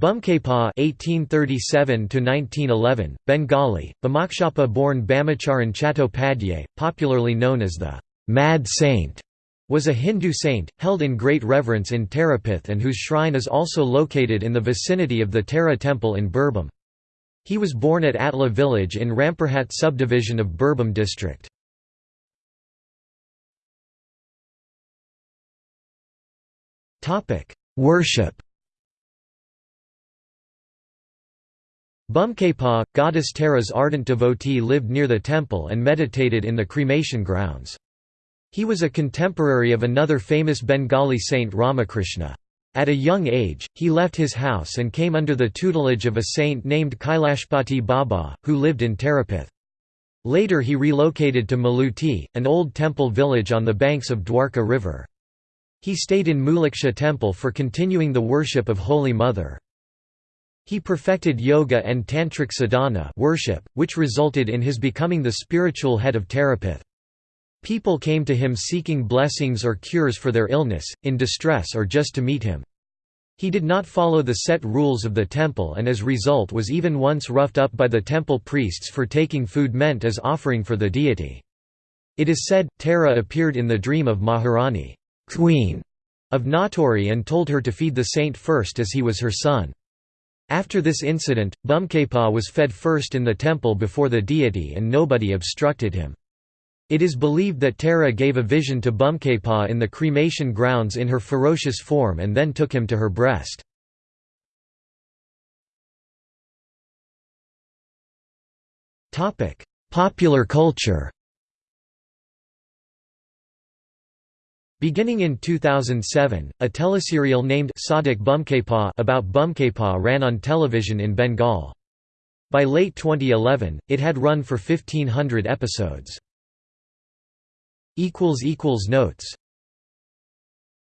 Bamakhepa (1837–1911), Bengali, Bamakshapa-born Bamacharan Chattopadhyay, popularly known as the Mad Saint, was a Hindu saint, held in great reverence in Tarapith and whose shrine is also located in the vicinity of the Tara temple in Birbhum. He was born at Atla village in Rampurhat subdivision of Birbhum district. Worship Bamakhepa, goddess Tara's ardent devotee lived near the temple and meditated in the cremation grounds. He was a contemporary of another famous Bengali saint Ramakrishna. At a young age, he left his house and came under the tutelage of a saint named Kailashpati Baba, who lived in Tarapith. Later he relocated to Maluti, an old temple village on the banks of Dwarka River. He stayed in Mauluksha temple for continuing the worship of Holy Mother. He perfected yoga and tantric sadhana worship, which resulted in his becoming the spiritual head of Tarapith. People came to him seeking blessings or cures for their illness, in distress or just to meet him. He did not follow the set rules of the temple and as a result was even once roughed up by the temple priests for taking food meant as offering for the deity. It is said, Tara appeared in the dream of Maharani queen of Natore and told her to feed the saint first as he was her son. After this incident, Bamakhepa was fed first in the temple before the deity and nobody obstructed him. It is believed that Tara gave a vision to Bamakhepa in the cremation grounds in her ferocious form and then took him to her breast. Popular culture Beginning in 2007, a teleserial named Sadhak Bamakhepa about Bamakhepa ran on television in Bengal. By late 2011, it had run for 1500 episodes. Notes